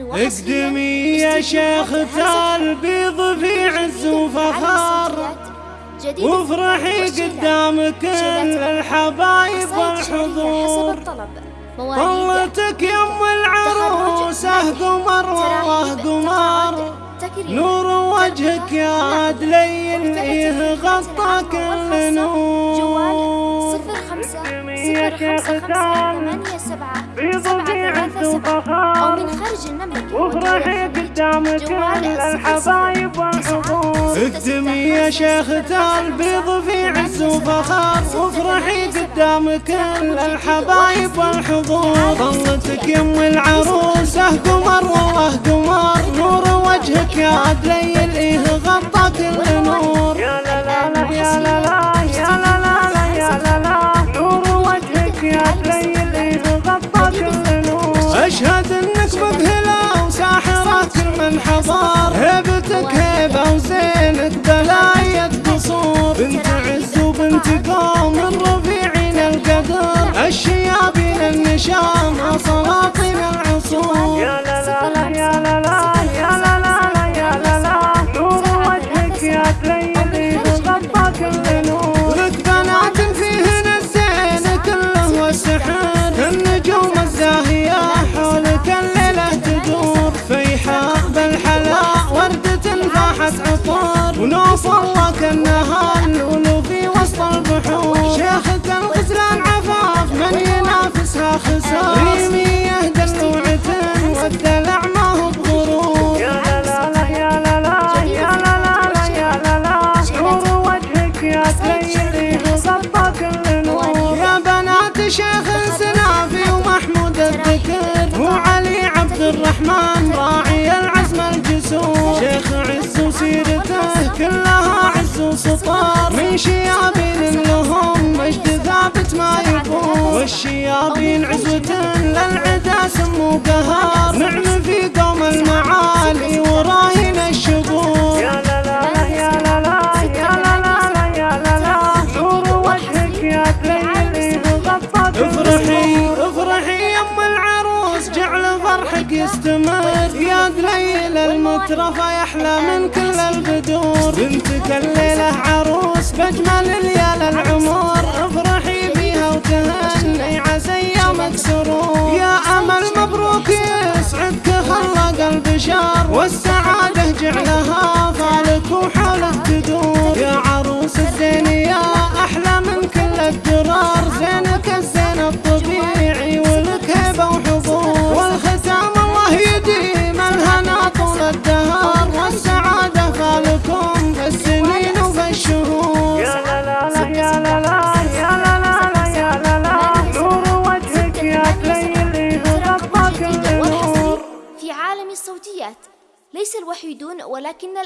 اقدمي يا شيخ البيض في عز وفخار وافرحي قدام كل الحبايب والحضور. طلتك يم العروسه قمر والله قمر نور وجهك يا عدلي. إيه غطى كل نور صفر خمسة خمسة ثمانية سبعة سبعة ثلاثة سبعة. أو من خارج المملكة. وافرحي قدام كل الحبايب والحضور اكتمي يا شيخ البيض في عز وفخار. وافرحي قدام كل الحبايب والحضور ظلتك يم العروسة قمر والله قمر. نور وجهك يا عدلي. إيه غطى كل كل الذكر وعلي عبد الرحمن راعي العزم الجسور. شيخ عز وسيرته كلها عز وسطار. من شيابين لهم مجد ثابت ما يفور والشيابين عزوة للعدا سمو قهار يستمر يا دليل المترفة يحلى من كل البدور بنتك الليلة عروس بأجمل ليال العمر. افرحي بيها وتهني عسى ايامك سرور. يا امل مبروك يسعدك خلق البشار والسعادة جعلها الصوتيات ليس الوحيدون ولكن